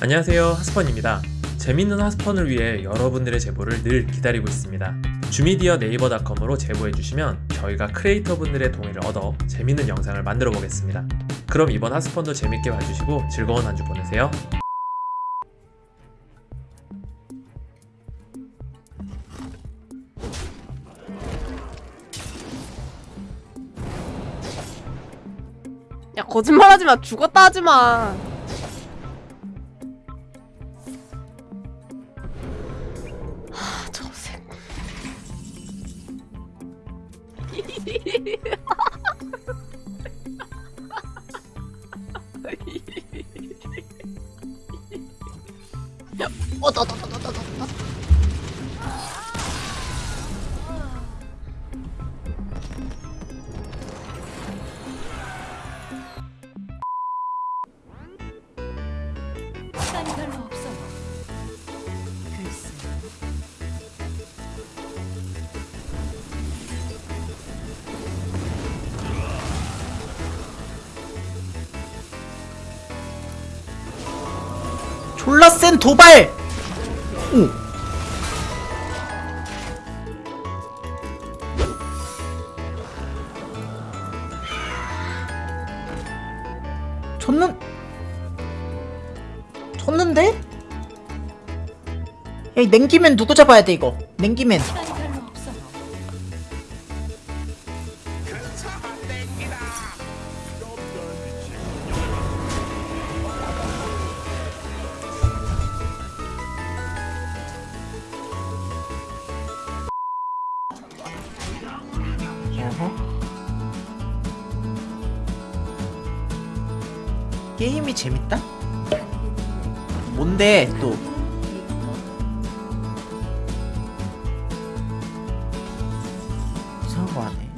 안녕하세요. 하스펀입니다. 재밌는 하스펀을 위해 여러분들의 제보를 늘 기다리고 있습니다. 주미디어 네이버닷컴으로 제보해주시면 저희가 크리에이터 분들의 동의를 얻어 재밌는 영상을 만들어 보겠습니다. 그럼 이번 하스펀도 재밌게 봐주시고 즐거운 한 주 보내세요. 야 거짓말하지 마. 죽었다 하지 마. 어, 나. 시간이 별로 없어 졸라 센 도발! 오. 쳤는 쳤는데? 야, 이 냉기맨 누구 잡아야 돼 이거? 냉기맨. 어허. 게임이 재밌다? 뭔데 또? 이상한 거 하네.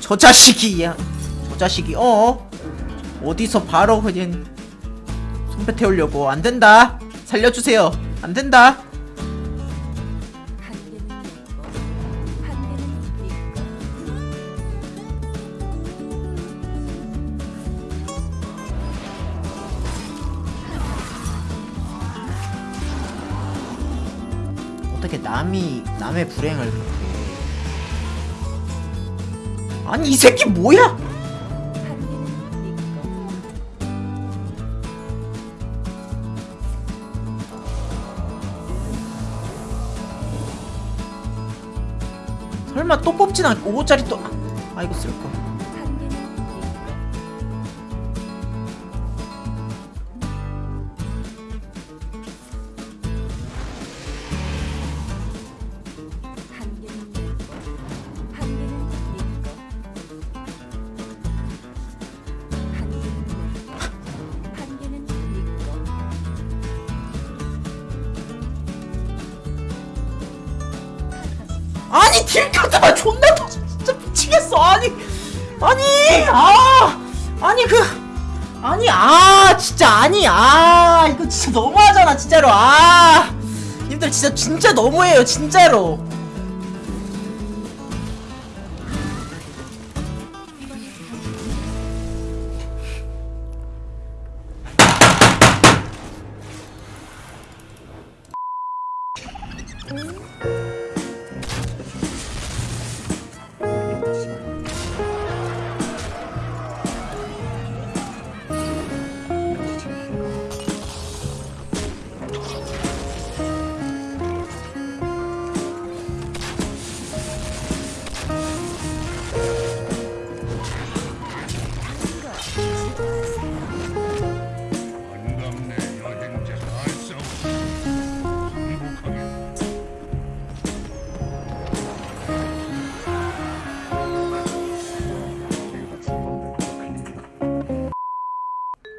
저 자식이 야. 저 자식이 어? 어디서 바로 그냥 손배 태우려고 안 된다. 살려주세요. 안 된다. 어떻게 남이 남의 불행을 그렇게 아니 이 새끼 뭐야? 설마 또 뽑진 않고 5호짜리 또 아, 이거 쓸거 아니 딜카드가 존나 더 진짜 미치겠어. 아니 아니 아 아니 그 아니 아 진짜 아니 아 이거 진짜 너무하잖아 진짜로. 아 님들 진짜 진짜 너무해요 진짜로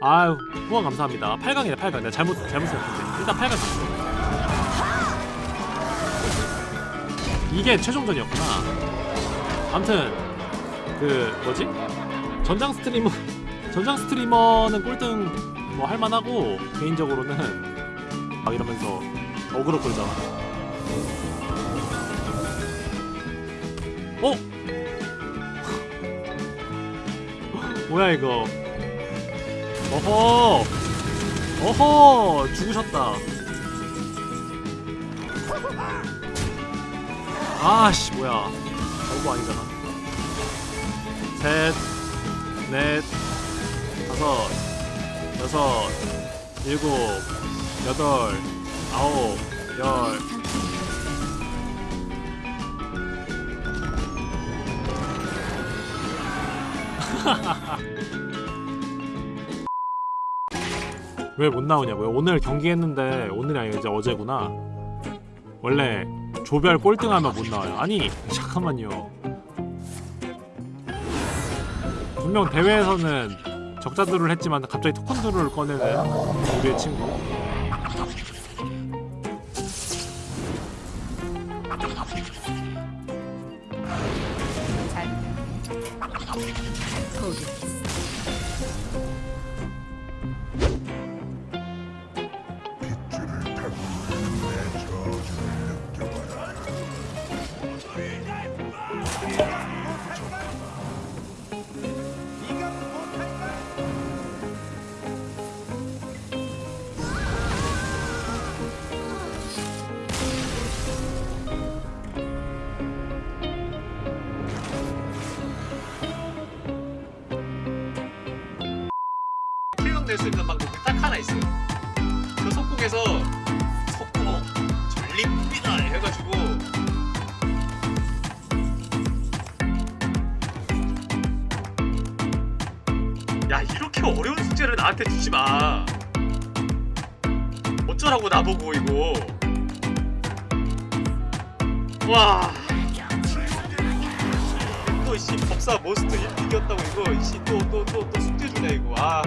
아유 후원 감사합니다. 8강이네 8강. 내가 잘못 잘못 생각했네. 일단 8강 갔어 이게 최종전이었구나. 암튼 그 뭐지? 전장 스트리머 전장 스트리머는 꼴등 뭐 할만하고 개인적으로는 막 이러면서 어그로 끌잖아. 어? 뭐야 이거 어허. 어허 죽으셨다. 아씨 뭐야. 오버 아니잖아. 셋넷 다섯 여섯 일곱 여덟 아홉 열 왜 못 나오냐고요? 오늘 경기했는데 오늘이 아니라 이제 어제구나. 원래 조별 꼴등하면 못 나와요. 아니 잠깐만요. 분명 대회에서는 적자들을 했지만 갑자기 토큰들을 꺼내는 우리의 친구. 잘 킬각 낼수 있는 방법이 딱 하나 있어요. 그 속국에서 속국 전립니다 해가지고 야 이렇게 어려운 숙제를 나한테 주지 마. 어쩌라고 나보고 이거. 와. 또씨 법사 머스트 1 이겼다고 이거 이씨 또 또 또 또 숙제 주네 이거 아.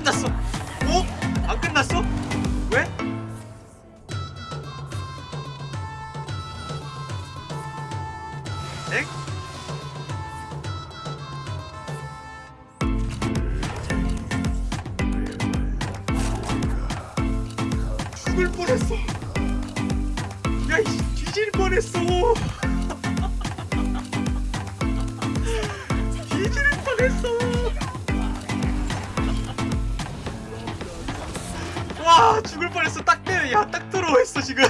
끝났어. 어? 안 끝났어? 왜? 엥? 죽을 뻔했어. 야, 이 뒤질 뻔했어. 뻔했어 딱 때, 야딱 들어했어 지금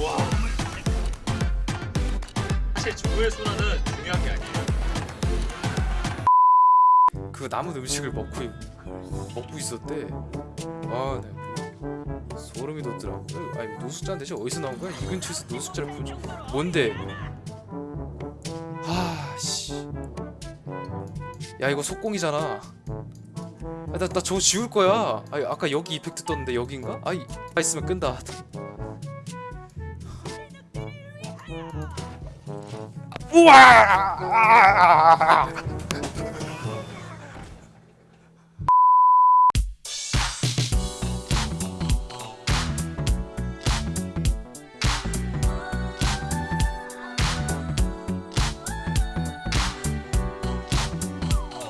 와 사실 조의 순환은 중요한 게 아니에요 그 남은 음식을 먹고 있- 먹고 있었대. 아, 네. 소름이 돋더라고. 아니 노숙자는 대체 어디서 나온 거야? 이 근처에서 노숙자를 보지. 뭔데? 아, 씨. 야 이거 속공이잖아. 아, 나, 나 저거 지울 거야. 아니, 아까 여기 이펙트 떴는데 여긴가? 아이, 아 있으면 끈다. 우와!